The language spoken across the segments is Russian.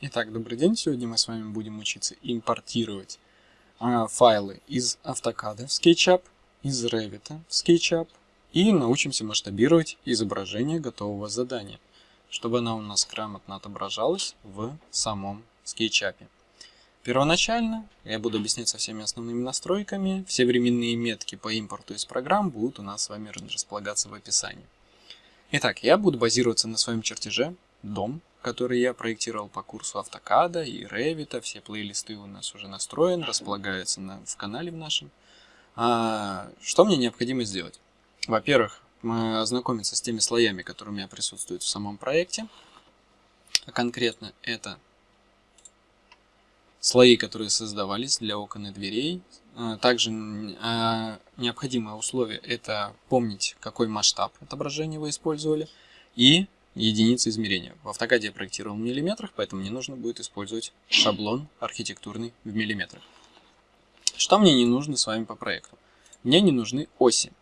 Итак, добрый день. Сегодня мы с вами будем учиться импортировать э, файлы из AutoCAD в SketchUp, из Revit в SketchUp и научимся масштабировать изображение готового задания, чтобы оно у нас грамотно отображалось в самом SketchUp. Первоначально я буду объяснять со всеми основными настройками. Все временные метки по импорту из программ будут у нас с вами располагаться в описании. Итак, я буду базироваться на своем чертеже дом, который я проектировал по курсу автокада и Revit. Все плейлисты у нас уже настроены, располагаются на, в канале в нашем. А, что мне необходимо сделать? Во-первых, ознакомиться с теми слоями, которые у меня присутствуют в самом проекте. А конкретно это слои, которые создавались для окон и дверей. А, также а, необходимое условие это помнить, какой масштаб отображения вы использовали. И единицы измерения. В автокаде я проектировал в миллиметрах, поэтому мне нужно будет использовать шаблон архитектурный в миллиметрах. Что мне не нужно с вами по проекту? Мне не нужны оси.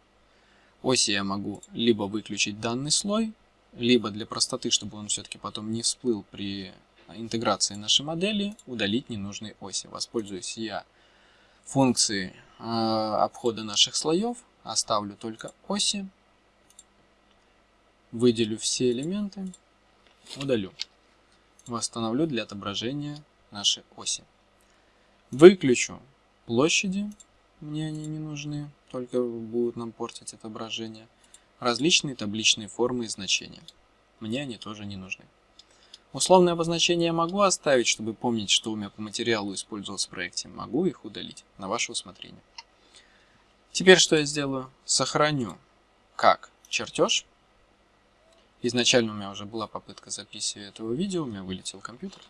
Оси я могу либо выключить данный слой, либо для простоты, чтобы он все-таки потом не всплыл при интеграции нашей модели, удалить ненужные оси. Воспользуюсь я функцией э, обхода наших слоев, оставлю только оси, Выделю все элементы, удалю. Восстановлю для отображения нашей оси. Выключу площади, мне они не нужны, только будут нам портить отображение. Различные табличные формы и значения. Мне они тоже не нужны. Условные обозначения я могу оставить, чтобы помнить, что у меня по материалу использовалось в проекте. Могу их удалить на ваше усмотрение. Теперь что я сделаю? Сохраню как чертеж Изначально у меня уже была попытка записи этого видео, у меня вылетел компьютер.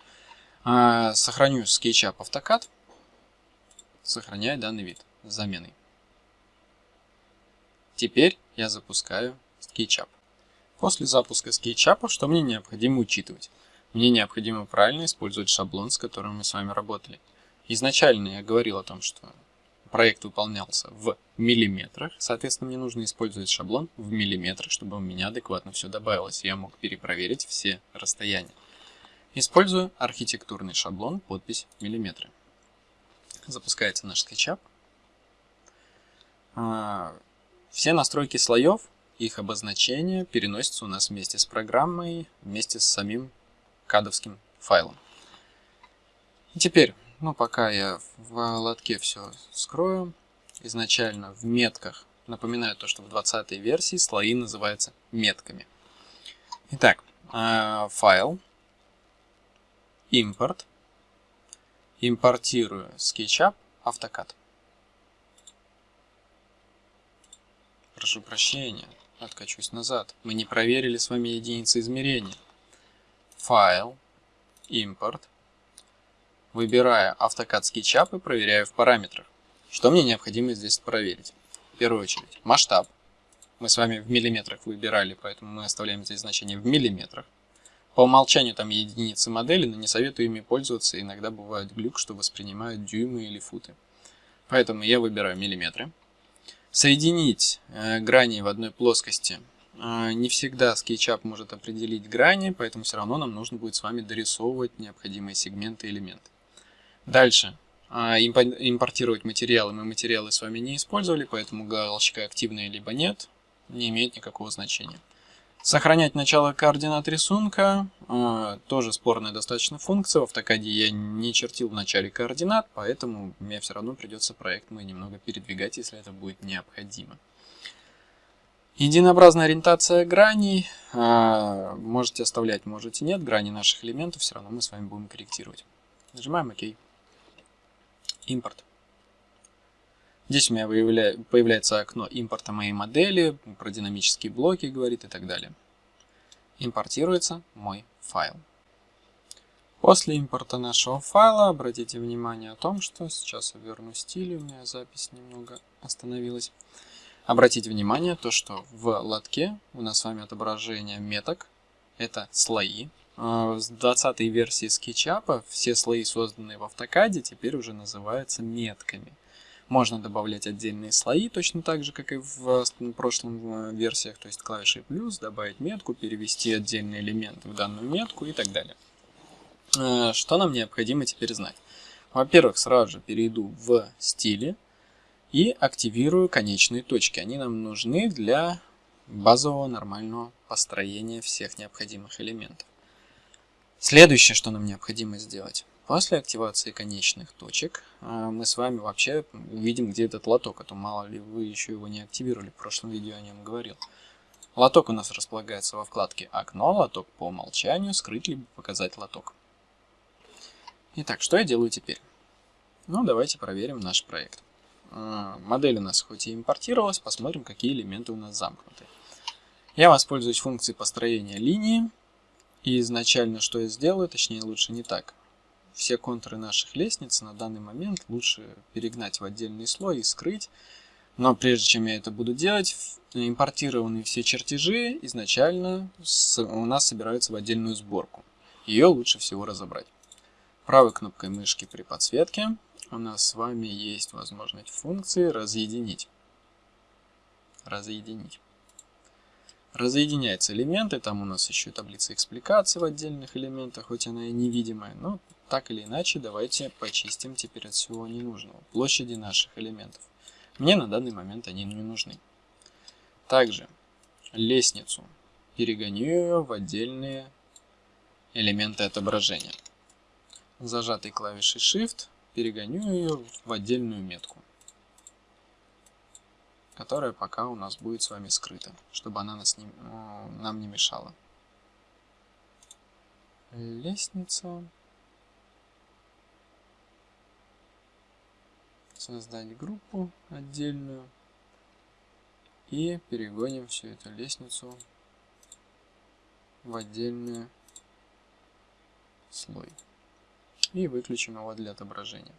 А, сохраню SketchUp AutoCAD, сохраняю данный вид с заменой. Теперь я запускаю SketchUp. После запуска SketchUp, что мне необходимо учитывать? Мне необходимо правильно использовать шаблон, с которым мы с вами работали. Изначально я говорил о том, что проект выполнялся в миллиметрах, соответственно, мне нужно использовать шаблон в миллиметрах, чтобы у меня адекватно все добавилось, и я мог перепроверить все расстояния. Использую архитектурный шаблон, подпись миллиметры. Запускается наш SketchUp. А, все настройки слоев, их обозначение переносятся у нас вместе с программой, вместе с самим кадовским файлом. И теперь ну, пока я в лотке все скрою. Изначально в метках, напоминаю то, что в 20 версии слои называются метками. Итак, э, файл, импорт, импортирую SketchUp, AutoCAD. Прошу прощения, откачусь назад. Мы не проверили с вами единицы измерения. Файл, импорт, Выбирая AutoCAD и проверяю в параметрах. Что мне необходимо здесь проверить? В первую очередь масштаб. Мы с вами в миллиметрах выбирали, поэтому мы оставляем здесь значение в миллиметрах. По умолчанию там единицы модели, но не советую ими пользоваться. Иногда бывает глюк, что воспринимают дюймы или футы. Поэтому я выбираю миллиметры. Соединить э, грани в одной плоскости. Э, не всегда SketchUp может определить грани, поэтому все равно нам нужно будет с вами дорисовывать необходимые сегменты и элементы. Дальше. А, импортировать материалы. Мы материалы с вами не использовали, поэтому галочка активная либо нет не имеет никакого значения. Сохранять начало координат рисунка. А, тоже спорная достаточно функция. В автокаде я не чертил в начале координат, поэтому мне все равно придется проект мой немного передвигать, если это будет необходимо. Единообразная ориентация граней. А, можете оставлять, можете нет. Грани наших элементов все равно мы с вами будем корректировать. Нажимаем ОК импорт. Здесь у меня появляется окно импорта моей модели, про динамические блоки говорит и так далее. Импортируется мой файл. После импорта нашего файла обратите внимание о том, что сейчас я верну стиль, у меня запись немного остановилась. Обратите внимание то, что в лотке у нас с вами отображение меток, это слои, с 20 версии SketchUp все слои, созданные в автокаде, теперь уже называются метками. Можно добавлять отдельные слои, точно так же, как и в прошлом версиях, то есть клавишей плюс, добавить метку, перевести отдельный элемент в данную метку и так далее. Э, что нам необходимо теперь знать? Во-первых, сразу же перейду в стили и активирую конечные точки. Они нам нужны для базового нормального построения всех необходимых элементов. Следующее, что нам необходимо сделать. После активации конечных точек э, мы с вами вообще увидим, где этот лоток, а то мало ли вы еще его не активировали, в прошлом видео о нем говорил. Лоток у нас располагается во вкладке «Окно», лоток по умолчанию, скрыть либо показать лоток. Итак, что я делаю теперь? Ну, давайте проверим наш проект. Э, модель у нас хоть и импортировалась, посмотрим, какие элементы у нас замкнуты. Я воспользуюсь функцией построения линии. И изначально что я сделаю, точнее лучше не так. Все контуры наших лестниц на данный момент лучше перегнать в отдельный слой и скрыть. Но прежде чем я это буду делать, импортированные все чертежи изначально у нас собираются в отдельную сборку. Ее лучше всего разобрать. Правой кнопкой мышки при подсветке у нас с вами есть возможность функции разъединить. Разъединить. Разъединяются элементы, там у нас еще таблица экспликации в отдельных элементах, хоть она и невидимая, но так или иначе давайте почистим теперь от всего ненужного. Площади наших элементов. Мне на данный момент они не нужны. Также лестницу перегоню ее в отдельные элементы отображения зажатой клавишей Shift перегоню ее в отдельную метку, которая пока у нас будет с вами скрыта, чтобы она нас не, нам не мешала. Лестница. Создать группу отдельную. И перегоним всю эту лестницу в отдельный слой и выключим его для отображения.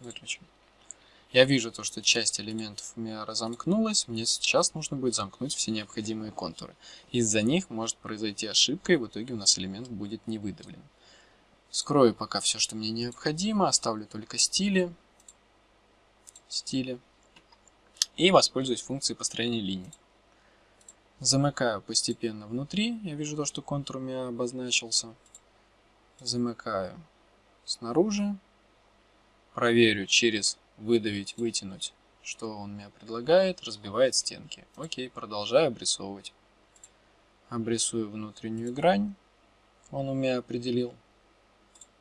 Выключим. Я вижу то, что часть элементов у меня разомкнулась. Мне сейчас нужно будет замкнуть все необходимые контуры. Из-за них может произойти ошибка, и в итоге у нас элемент будет не выдавлен. Скрою пока все, что мне необходимо. Оставлю только стили. Стили и воспользуюсь функцией построения линий. Замыкаю постепенно внутри, я вижу то, что контур у меня обозначился. Замыкаю снаружи, проверю через выдавить, вытянуть, что он мне предлагает, разбивает стенки. Окей, продолжаю обрисовывать. Обрисую внутреннюю грань, он у меня определил.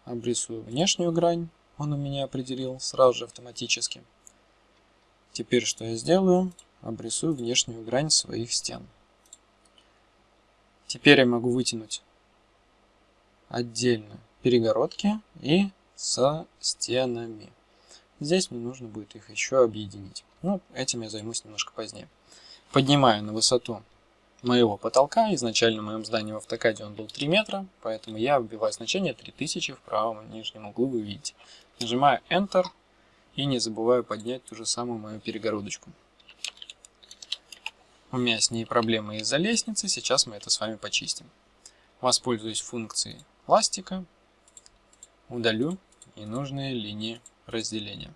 Обрисую внешнюю грань, он у меня определил сразу же автоматически. Теперь что я сделаю? Обрисую внешнюю грань своих стен. Теперь я могу вытянуть отдельно перегородки и со стенами. Здесь мне нужно будет их еще объединить. Ну, этим я займусь немножко позднее. Поднимаю на высоту моего потолка. Изначально в моем здании в автокаде он был 3 метра, поэтому я вбиваю значение 3000 в правом нижнем углу, вы видите. Нажимаю Enter, и не забываю поднять ту же самую мою перегородочку. У меня с ней проблемы из-за лестницы, сейчас мы это с вами почистим. Воспользуюсь функцией пластика, удалю ненужные линии разделения.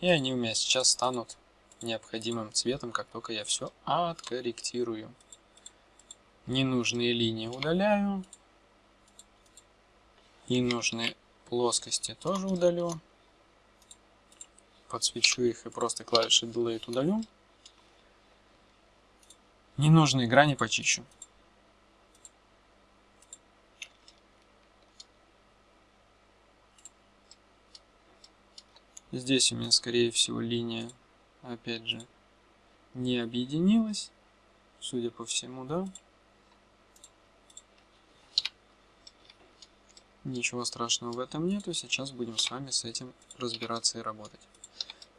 И они у меня сейчас станут необходимым цветом, как только я все откорректирую. Ненужные линии удаляю. Ненужные плоскости тоже удалю подсвечу их и просто клавишей Delete удалю. Ненужные грани почищу. Здесь у меня, скорее всего, линия, опять же, не объединилась, судя по всему, да? Ничего страшного в этом нету, сейчас будем с вами с этим разбираться и работать.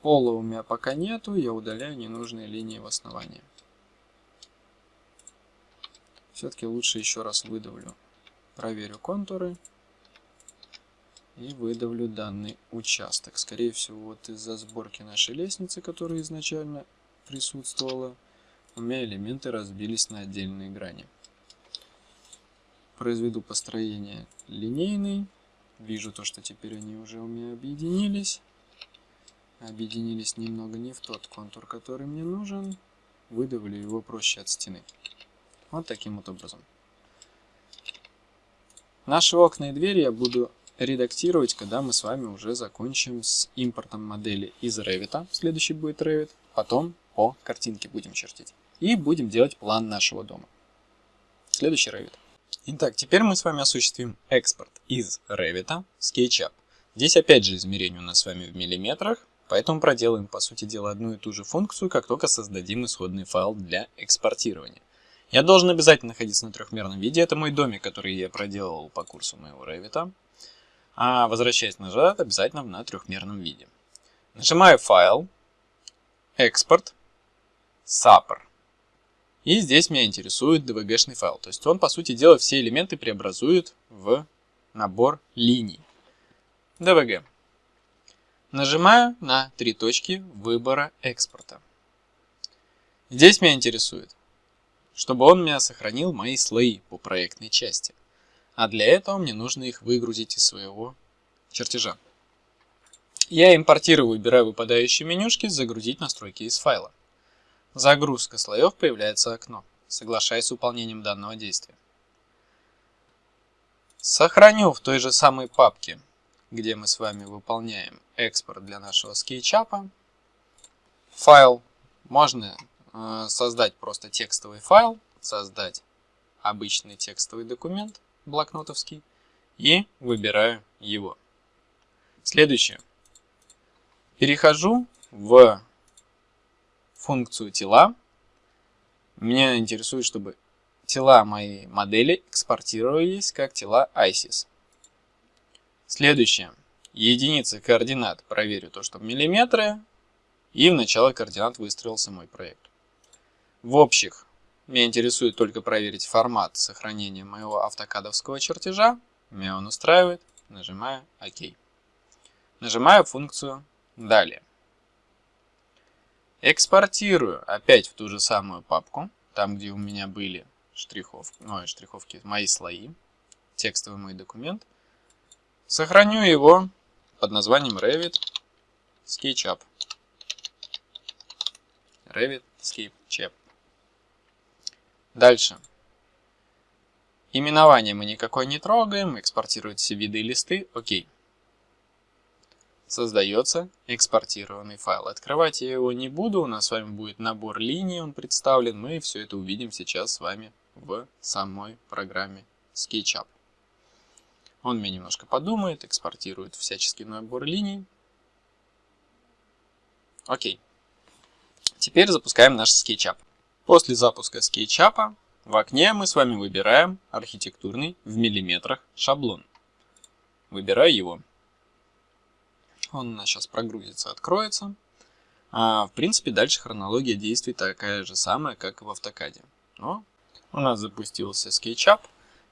Пола у меня пока нету, я удаляю ненужные линии в основании. Все-таки лучше еще раз выдавлю. Проверю контуры. И выдавлю данный участок. Скорее всего, вот из-за сборки нашей лестницы, которая изначально присутствовала, у меня элементы разбились на отдельные грани. Произведу построение линейный. Вижу то, что теперь они уже у меня объединились. объединились немного не в тот контур, который мне нужен. Выдавили его проще от стены. Вот таким вот образом. Наши окна и двери я буду редактировать, когда мы с вами уже закончим с импортом модели из Revit. Следующий будет Revit. Потом по картинке будем чертить. И будем делать план нашего дома. Следующий Revit. Итак, теперь мы с вами осуществим экспорт из Revit SketchUp. Здесь опять же измерение у нас с вами в миллиметрах, поэтому проделаем по сути дела одну и ту же функцию, как только создадим исходный файл для экспортирования. Я должен обязательно находиться на трехмерном виде, это мой домик, который я проделал по курсу моего Revit. А возвращаясь назад, обязательно на трехмерном виде. Нажимаю «Файл», «Экспорт», «Сапр». И здесь меня интересует DVG-шный файл. То есть он, по сути дела, все элементы преобразует в набор линий. DVG. Нажимаю на три точки выбора экспорта. Здесь меня интересует, чтобы он меня сохранил мои слои по проектной части. А для этого мне нужно их выгрузить из своего чертежа. Я импортирую, выбираю выпадающие менюшки, загрузить настройки из файла. Загрузка слоев появляется окно. Соглашаясь с выполнением данного действия. Сохраню в той же самой папке, где мы с вами выполняем экспорт для нашего скетчапа. Файл. Можно э, создать просто текстовый файл, создать обычный текстовый документ блокнотовский и выбираю его. Следующее. Перехожу в функцию тела. Меня интересует, чтобы тела моей модели экспортировались как тела ISIS. Следующее. Единицы координат проверю то, что миллиметры. И в начало координат выстроился мой проект. В общих меня интересует только проверить формат сохранения моего автокадовского чертежа. Меня он устраивает. Нажимаю ОК. Нажимаю функцию «Далее». Экспортирую опять в ту же самую папку, там где у меня были штриховки, ну, штриховки, мои слои, текстовый мой документ. Сохраню его под названием Revit SketchUp. Revit SketchUp. Дальше. Именование мы никакой не трогаем, экспортируют все виды и листы, окей создается экспортированный файл. Открывать я его не буду, у нас с вами будет набор линий, он представлен. Мы все это увидим сейчас с вами в самой программе SketchUp. Он мне немножко подумает, экспортирует всяческий набор линий. Окей. Теперь запускаем наш SketchUp. После запуска SketchUp в окне мы с вами выбираем архитектурный в миллиметрах шаблон. Выбираю его. Он у нас сейчас прогрузится, откроется. А, в принципе, дальше хронология действий такая же самая, как и в автокаде. Но у нас запустился SketchUp.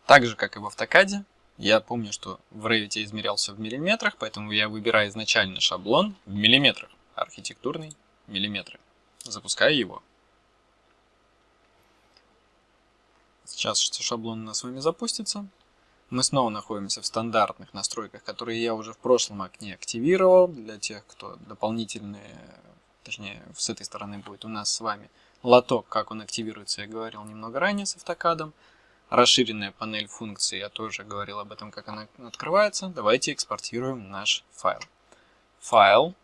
Так же, как и в автокаде. Я помню, что в Revit измерялся в миллиметрах, поэтому я выбираю изначально шаблон в миллиметрах. Архитектурный миллиметры. Запускаю его. Сейчас шаблон у нас с вами запустится. Мы снова находимся в стандартных настройках, которые я уже в прошлом окне активировал. Для тех, кто дополнительные, точнее, с этой стороны будет у нас с вами лоток, как он активируется, я говорил немного ранее с автокадом. Расширенная панель функций, я тоже говорил об этом, как она открывается. Давайте экспортируем наш файл. Файл,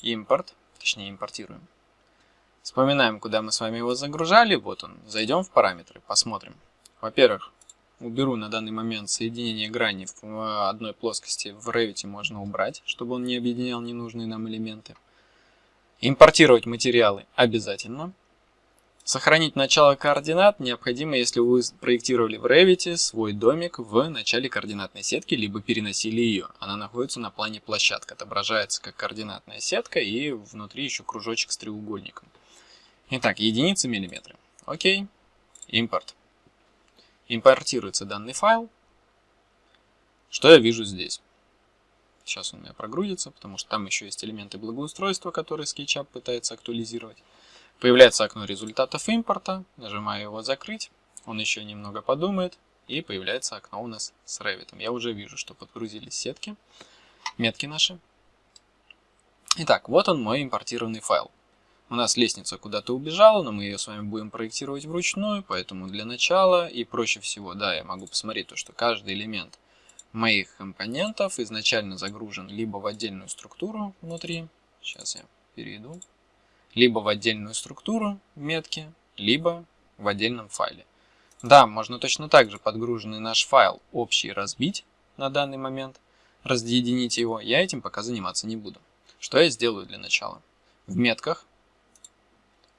импорт, точнее импортируем. Вспоминаем, куда мы с вами его загружали. Вот он. Зайдем в параметры, посмотрим. Во-первых, уберу на данный момент соединение грани в одной плоскости в Revit можно убрать, чтобы он не объединял ненужные нам элементы. Импортировать материалы обязательно. Сохранить начало координат необходимо, если вы проектировали в Revit свой домик в начале координатной сетки, либо переносили ее. Она находится на плане площадка, отображается как координатная сетка и внутри еще кружочек с треугольником. Итак, единицы миллиметры. Окей. Импорт. Импортируется данный файл. Что я вижу здесь? Сейчас он у меня прогрузится, потому что там еще есть элементы благоустройства, которые SketchUp пытается актуализировать. Появляется окно результатов импорта. Нажимаю его «Закрыть». Он еще немного подумает. И появляется окно у нас с Revit. Я уже вижу, что подгрузились сетки, метки наши. Итак, вот он мой импортированный файл. У нас лестница куда-то убежала, но мы ее с вами будем проектировать вручную, поэтому для начала и проще всего, да, я могу посмотреть то, что каждый элемент моих компонентов изначально загружен либо в отдельную структуру внутри, сейчас я перейду, либо в отдельную структуру метки, либо в отдельном файле. Да, можно точно так же подгруженный наш файл общий разбить на данный момент, разъединить его, я этим пока заниматься не буду. Что я сделаю для начала? В метках,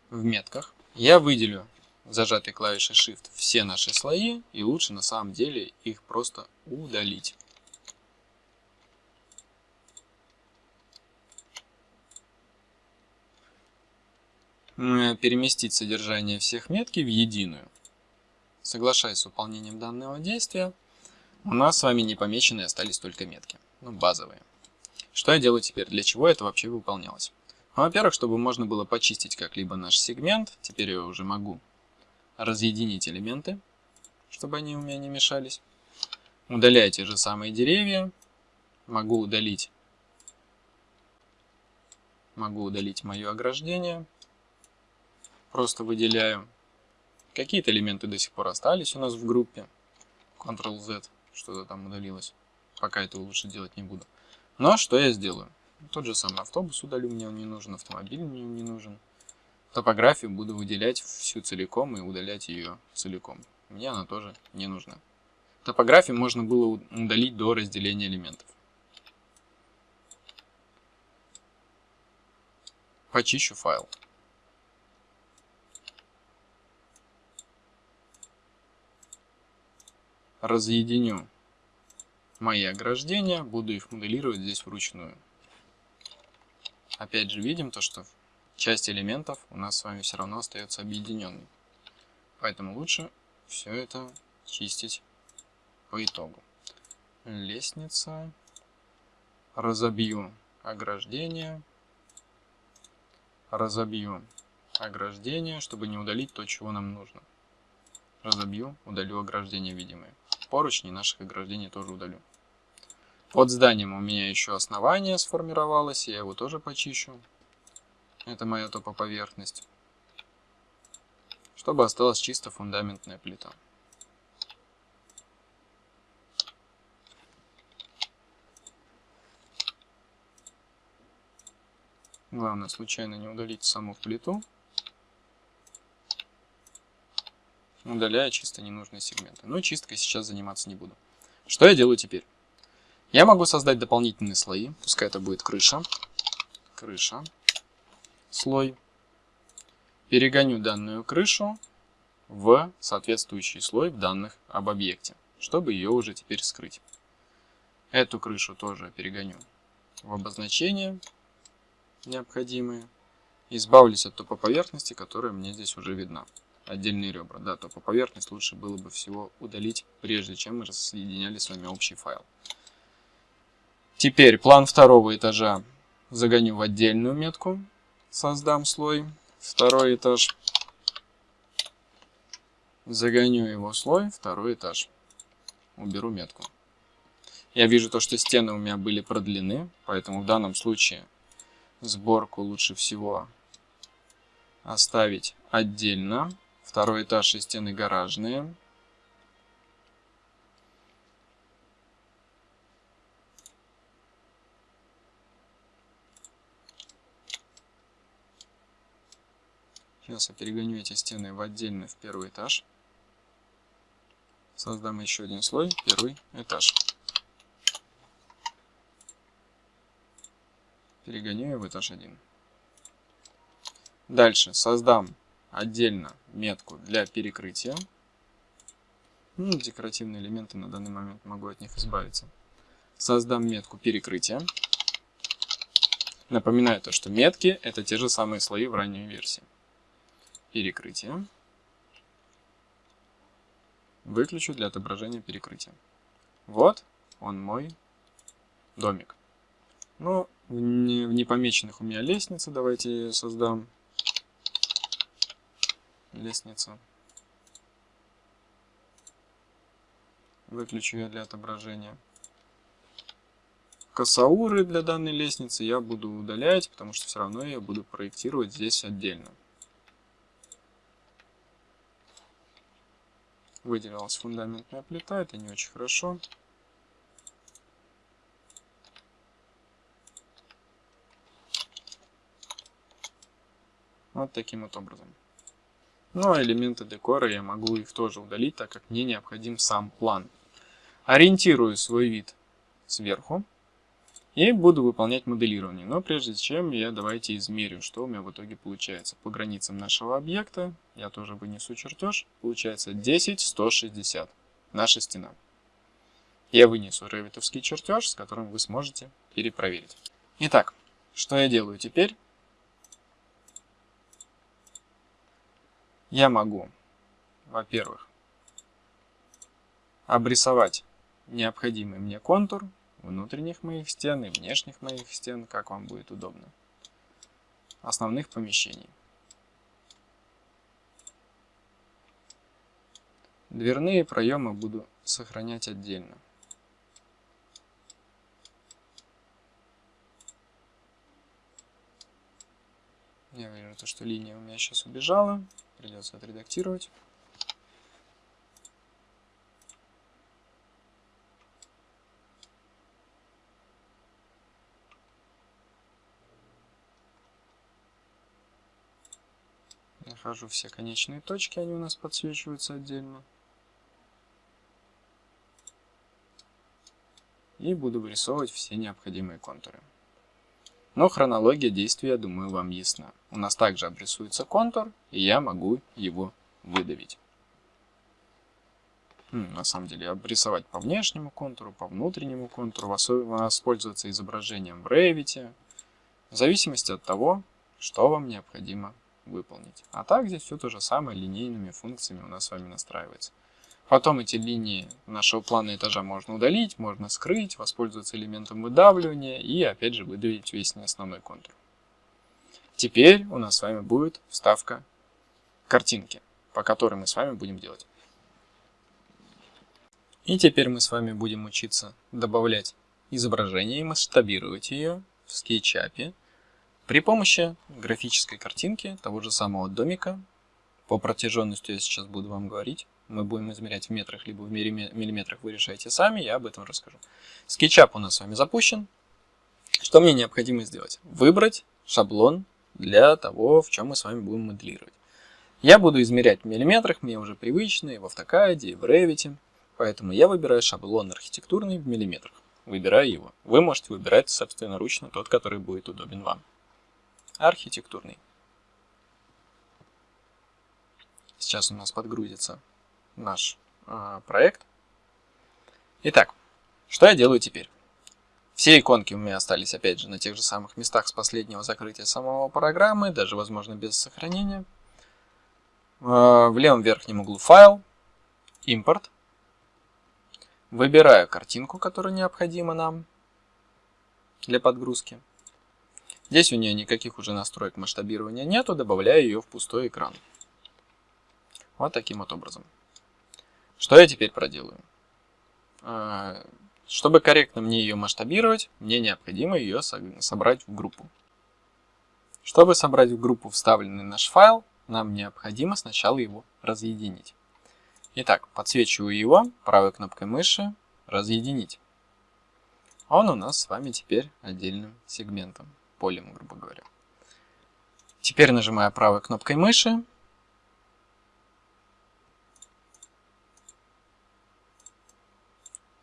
в метках я выделю зажатой клавишей Shift все наши слои, и лучше на самом деле их просто удалить. Переместить содержание всех метки в единую. Соглашаясь с выполнением данного действия, у нас с вами не помеченные остались только метки, ну базовые. Что я делаю теперь? Для чего это вообще выполнялось? Ну, Во-первых, чтобы можно было почистить как-либо наш сегмент, теперь я уже могу разъединить элементы, чтобы они у меня не мешались. Удаляю те же самые деревья. Могу удалить, могу удалить мое ограждение. Просто выделяю. Какие-то элементы до сих пор остались у нас в группе. Ctrl-Z, что-то там удалилось. Пока это лучше делать не буду. Но что я сделаю? Тот же самый автобус удалю, мне он не нужен, автомобиль мне не нужен. Топографию буду выделять всю целиком и удалять ее целиком. Мне она тоже не нужна. Топографию можно было удалить до разделения элементов. Почищу файл. Разъединю мои ограждения, буду их моделировать здесь вручную. Опять же видим то, что часть элементов у нас с вами все равно остается объединенной. Поэтому лучше все это чистить по итогу. Лестница. Разобью ограждение. Разобью ограждение, чтобы не удалить то, чего нам нужно. Разобью, удалю ограждение видимые. Поручни наших ограждений тоже удалю. Под зданием у меня еще основание сформировалось, я его тоже почищу. Это моя топоповерхность. Чтобы осталась чисто фундаментная плита. Главное случайно не удалить саму плиту, удаляя чисто ненужные сегменты. Но чисткой сейчас заниматься не буду. Что я делаю теперь? Я могу создать дополнительные слои, пускай это будет крыша. Крыша слой, перегоню данную крышу в соответствующий слой в данных об объекте, чтобы ее уже теперь скрыть. Эту крышу тоже перегоню в обозначение необходимые. Избавлюсь от топоповерхности, которая мне здесь уже видна. Отдельные ребра. Да, топоповерхность лучше было бы всего удалить, прежде чем мы рассоединяли с вами общий файл. Теперь план второго этажа загоню в отдельную метку создам слой, второй этаж, загоню его слой, второй этаж, уберу метку. Я вижу то, что стены у меня были продлены, поэтому в данном случае сборку лучше всего оставить отдельно. Второй этаж и стены гаражные. Сейчас я перегоню эти стены в отдельный в первый этаж. Создам еще один слой, первый этаж. Перегоню его в этаж 1. Дальше создам отдельно метку для перекрытия. Ну, декоративные элементы на данный момент могу от них избавиться. Создам метку перекрытия. Напоминаю то, что метки это те же самые слои в ранней версии перекрытие. Выключу для отображения перекрытия. Вот он мой домик. Ну, в непомеченных у меня лестница. Давайте создам. Лестница. Выключу ее для отображения. косауры для данной лестницы я буду удалять, потому что все равно я буду проектировать здесь отдельно. Выделилась фундаментная плита, это не очень хорошо. Вот таким вот образом. Ну а элементы декора я могу их тоже удалить, так как мне необходим сам план. Ориентирую свой вид сверху и буду выполнять моделирование. Но прежде чем я давайте измерю, что у меня в итоге получается. По границам нашего объекта я тоже вынесу чертеж. Получается 10, 160. Наша стена. Я вынесу ревитовский чертеж, с которым вы сможете перепроверить. Итак, что я делаю теперь? я могу, во-первых, обрисовать необходимый мне контур внутренних моих стен и внешних моих стен, как вам будет удобно, основных помещений. Дверные проемы буду сохранять отдельно. Я вижу, что линия у меня сейчас убежала. Придется отредактировать. Нахожу все конечные точки, они у нас подсвечиваются отдельно. И буду вырисовывать все необходимые контуры. Но хронология действия, я думаю, вам ясна. У нас также обрисуется контур, и я могу его выдавить. На самом деле, обрисовать по внешнему контуру, по внутреннему контуру, воспользоваться изображением в Revit, в зависимости от того, что вам необходимо выполнить. А так здесь все то же самое, линейными функциями у нас с вами настраивается. Потом эти линии нашего плана этажа можно удалить, можно скрыть, воспользоваться элементом выдавливания и опять же выдавить весь основной контур. Теперь у нас с вами будет вставка картинки, по которой мы с вами будем делать. И теперь мы с вами будем учиться добавлять изображение и масштабировать ее в SketchUp при помощи графической картинки того же самого домика. По протяженности я сейчас буду вам говорить мы будем измерять в метрах, либо в миллиметрах, вы решаете сами, я об этом расскажу. SketchUp у нас с вами запущен. Что мне необходимо сделать? Выбрать шаблон для того, в чем мы с вами будем моделировать. Я буду измерять в миллиметрах, мне уже привычно и в AutoCAD, и в Revit, поэтому я выбираю шаблон архитектурный в миллиметрах. Выбираю его. Вы можете выбирать собственноручно тот, который будет удобен вам. Архитектурный. Сейчас у нас подгрузится наш э, проект. Итак, что я делаю теперь? Все иконки у меня остались, опять же, на тех же самых местах с последнего закрытия самого программы, даже, возможно, без сохранения. Э, в левом верхнем углу файл, импорт. Выбираю картинку, которая необходима нам для подгрузки. Здесь у нее никаких уже настроек масштабирования нету, добавляю ее в пустой экран. Вот таким вот образом. Что я теперь проделаю? А, чтобы корректно мне ее масштабировать, мне необходимо ее собрать в группу. Чтобы собрать в группу вставленный наш файл, нам необходимо сначала его разъединить. Итак, подсвечиваю его правой кнопкой мыши «Разъединить». Он у нас с вами теперь отдельным сегментом, полем, грубо говоря. Теперь нажимаю правой кнопкой мыши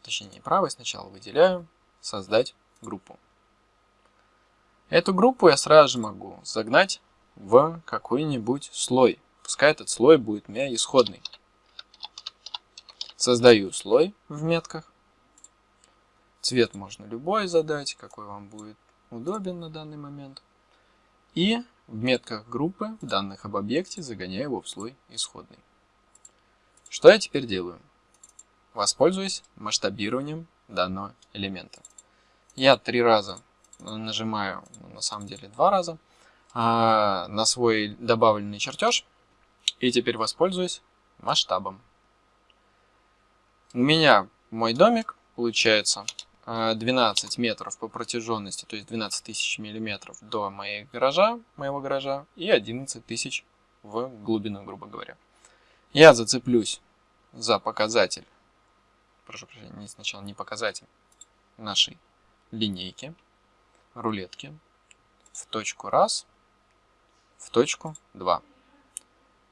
точнее правой сначала выделяю, создать группу. Эту группу я сразу же могу загнать в какой-нибудь слой. Пускай этот слой будет у меня исходный. Создаю слой в метках. Цвет можно любой задать, какой вам будет удобен на данный момент. И в метках группы, данных об объекте, загоняю его в слой исходный. Что я теперь делаю? воспользуюсь масштабированием данного элемента. Я три раза нажимаю, ну, на самом деле два раза, а, на свой добавленный чертеж и теперь воспользуюсь масштабом. У меня мой домик получается 12 метров по протяженности, то есть 12 тысяч миллиметров до моей гаража, моего гаража и 11 тысяч в глубину, грубо говоря. Я зацеплюсь за показатель, прошу прощения, сначала не показатель нашей линейки, рулетки в точку раз, в точку 2.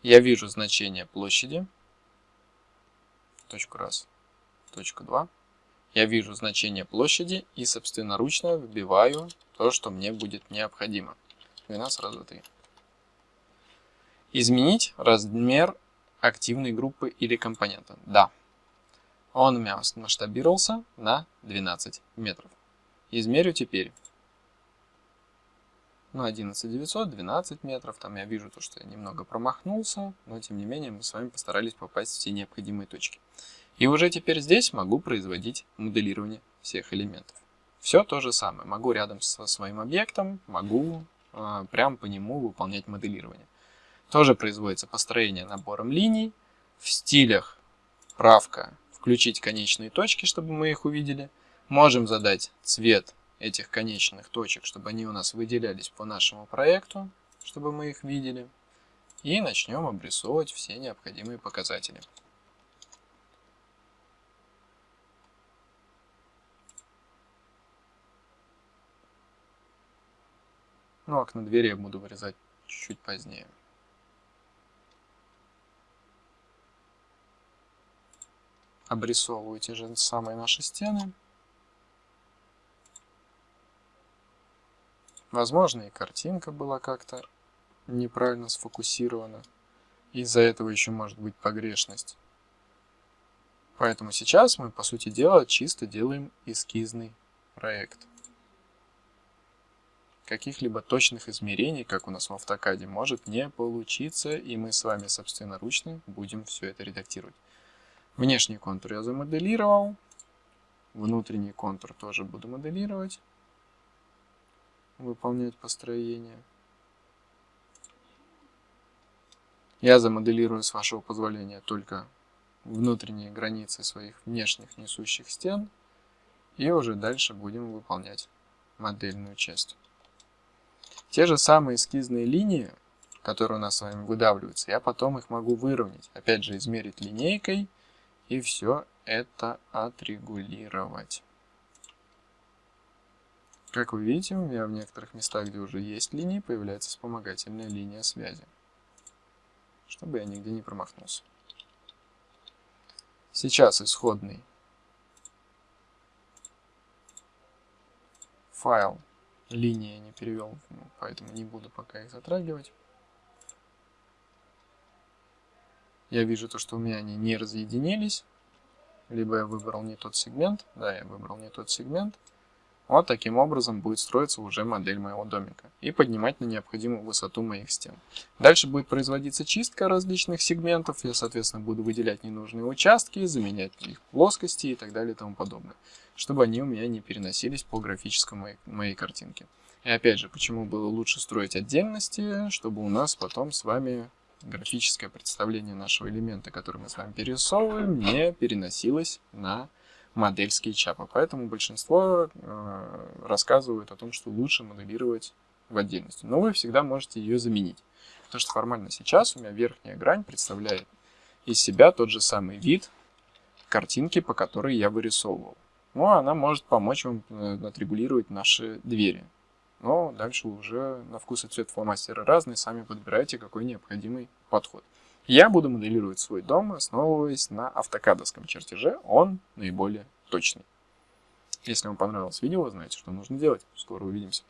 Я вижу значение площади, точку раз, точку 2 я вижу значение площади и собственноручно вбиваю то, что мне будет необходимо. 12 раз 2, 3. Изменить размер активной группы или компонента. Да. Он у меня масштабировался на 12 метров. Измерю теперь. Ну, 11900, 12 метров. Там я вижу то, что я немного промахнулся, но тем не менее мы с вами постарались попасть в все необходимые точки. И уже теперь здесь могу производить моделирование всех элементов. Все то же самое. Могу рядом со своим объектом, могу э, прямо по нему выполнять моделирование. Тоже производится построение набором линий. В стилях правка включить конечные точки, чтобы мы их увидели. Можем задать цвет этих конечных точек, чтобы они у нас выделялись по нашему проекту, чтобы мы их видели. И начнем обрисовывать все необходимые показатели. Ну, окна двери я буду вырезать чуть-чуть позднее. Обрисовываю те же самые наши стены. Возможно, и картинка была как-то неправильно сфокусирована. Из-за этого еще может быть погрешность. Поэтому сейчас мы, по сути дела, чисто делаем эскизный проект каких-либо точных измерений, как у нас в автокаде, может не получиться, и мы с вами собственноручно будем все это редактировать. Внешний контур я замоделировал, внутренний контур тоже буду моделировать, выполнять построение. Я замоделирую, с вашего позволения, только внутренние границы своих внешних несущих стен, и уже дальше будем выполнять модельную часть. Те же самые эскизные линии, которые у нас с вами выдавливаются, я потом их могу выровнять. Опять же, измерить линейкой и все это отрегулировать. Как вы видите, у меня в некоторых местах, где уже есть линии, появляется вспомогательная линия связи. Чтобы я нигде не промахнулся. Сейчас исходный файл линии не перевел, поэтому не буду пока их затрагивать. Я вижу то, что у меня они не разъединились, либо я выбрал не тот сегмент, да, я выбрал не тот сегмент. Вот таким образом будет строиться уже модель моего домика и поднимать на необходимую высоту моих стен. Дальше будет производиться чистка различных сегментов. Я, соответственно, буду выделять ненужные участки, заменять их плоскости и так далее и тому подобное, чтобы они у меня не переносились по графическому моей, моей картинке. И опять же, почему было лучше строить отдельности, чтобы у нас потом с вами графическое представление нашего элемента, который мы с вами перерисовываем, не переносилось на модель SketchUp. Поэтому большинство э, рассказывают о том, что лучше моделировать в отдельности. Но вы всегда можете ее заменить. Потому что формально сейчас у меня верхняя грань представляет из себя тот же самый вид картинки, по которой я вырисовывал. Но она может помочь вам э, отрегулировать наши двери. Но дальше уже на вкус и цвет фломастеры разные, сами подбирайте какой необходимый подход. Я буду моделировать свой дом, основываясь на автокадовском чертеже, он наиболее точный. Если вам понравилось видео, знаете, что нужно делать. Скоро увидимся.